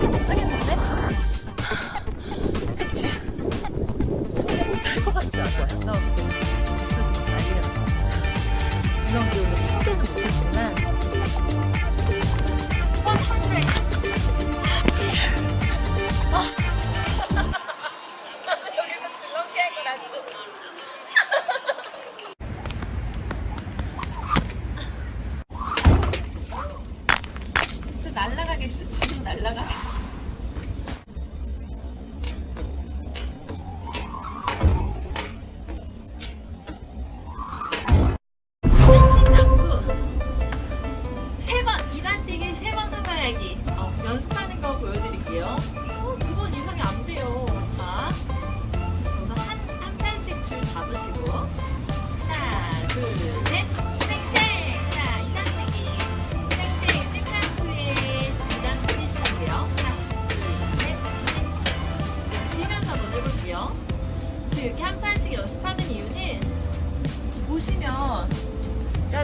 Like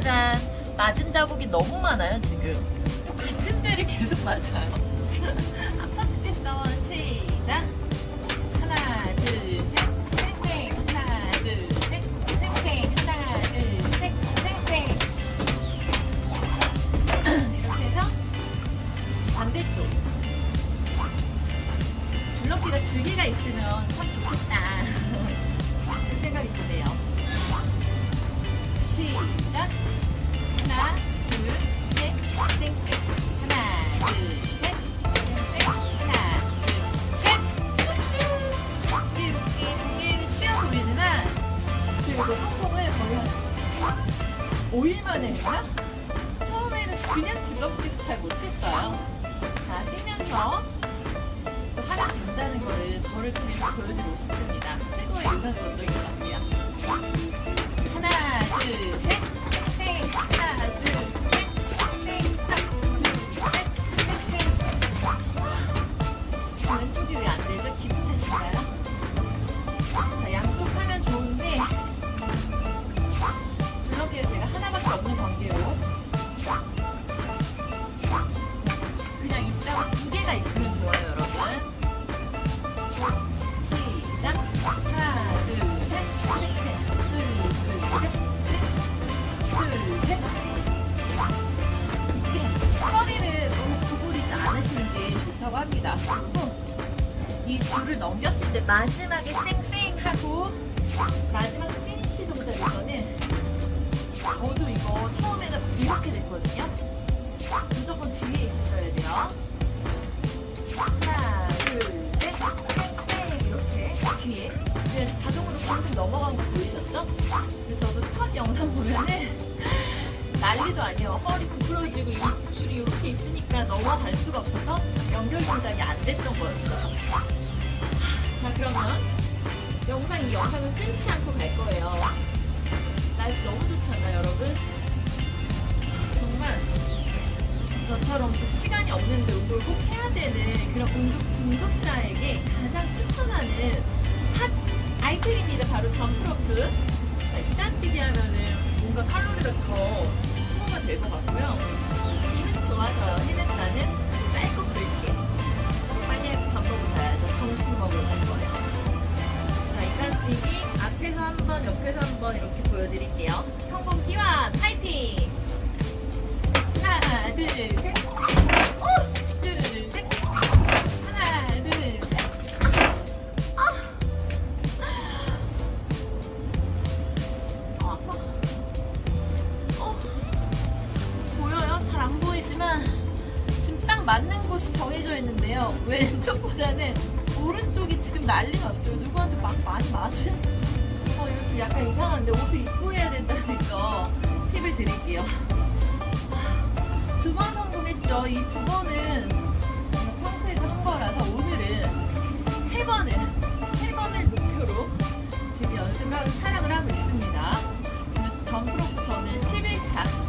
짜잔 맞은 자국이 너무 많아요 지금. 같은 데를 계속 맞아요. 한 판씩 했어 시작. 하나 둘셋. 팽팽. 하나 둘셋. 팽팽. 하나 둘셋. 팽팽. 이렇게 해서 반대쪽. 줄넘기가 두 개가 있으면 참 좋겠다 시작. 하나 둘셋 하나 둘셋 하나 둘셋. 이렇게 동기는 쉬워 보이지만 그리고 성공을 거의 한 5일 만에 했나? 처음에는 그냥 줄넘기도 잘 못했어요. 자 뛰면서 또 하나 된다는 거를 저를 통해서 보여드리고 됐거든요. 무조건 뒤에 있어야 돼요. 하나 둘셋. 쌩쌩 이렇게 뒤에. 그냥 자동으로 방금 넘어간 거 보이셨죠? 그래서 저도 첫 영상 보면은 난리도 아니에요. 허리 부풀어지고 이 줄이 이렇게 있으니까 넘어갈 수가 없어서 연결 동작이 안 됐던 거였어요. 자 그러면 영상 이 영상을 끊지 않고 갈 거예요. 날씨 너무 좋잖아요 여러분 정말 저처럼 좀 시간이 없는데 운동을 꼭 해야 되는 그런 운동 중독자에게 가장 추천하는 핫 아이템입니다. 바로 점프로프. 자, 이딴 TV 하면은 뭔가 칼로리가 더 소모가 될 것 같고요. 기분 좋아져요. 해냈다는 짧고 굵게. 빨리 밥 먹으러 가야죠. 점심 먹으러 갈 거예요. 자, 이딴 TV 앞에서 한 번, 옆에서 한번 이렇게 보여드릴게요. 성공 기원 파이팅! 맞는 곳이 정해져 있는데요. 왼쪽보다는 오른쪽이 지금 난리 났어요. 누구한테 막 많이 맞은? 어, 이거 좀 약간 이상한데 옷을 입고 해야 된다 이 두 번은 평소에도 한 거라서 오늘은 세 번을 세 번을 목표로 지금 연습을 촬영을 하고 있습니다. 점프로프 저는 11차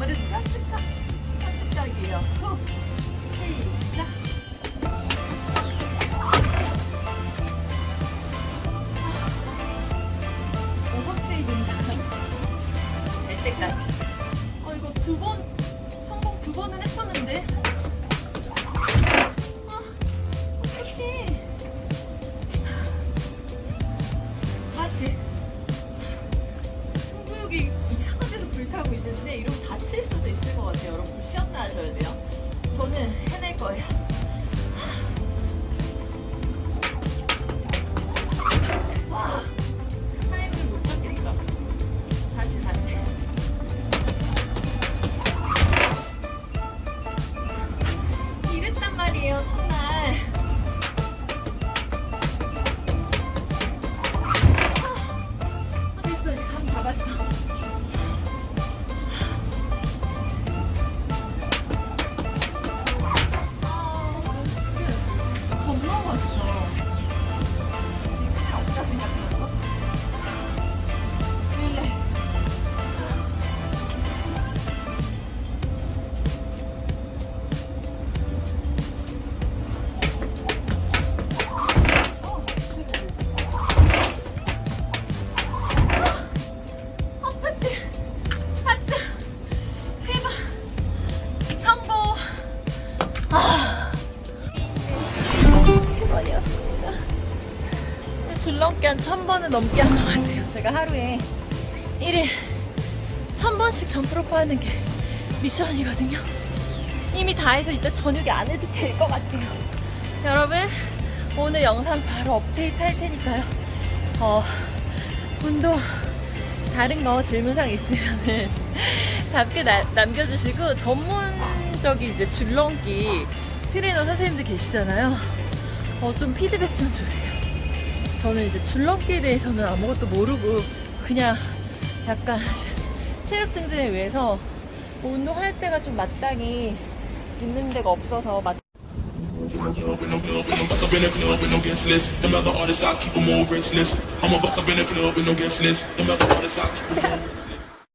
아무래도 편집각, 편집각이에요. 후. 시작. 오버트레이딩 될 때까지. 하셔야 돼요. 저는 해낼 거예요. 줄넘기 한천 번은 넘게 한 것 같아요. 제가 하루에 1일 천 번씩 점프로프 하는 게 미션이거든요. 이미 다 해서 이제 저녁에 안 해도 될 것 같아요. 여러분, 오늘 영상 바로 업데이트 할 테니까요. 어, 운동, 다른 거 질문사항 있으면은 답게 나- 남겨주시고, 전문적인 이제 줄넘기 트레이너 선생님들 계시잖아요. 어, 좀 피드백 좀 주세요. 저는 이제 줄넘기에 대해서는 아무것도 모르고 그냥 약간 체력 증진을 위해서 운동할 때가 좀 마땅히 있는 데가 없어서 마...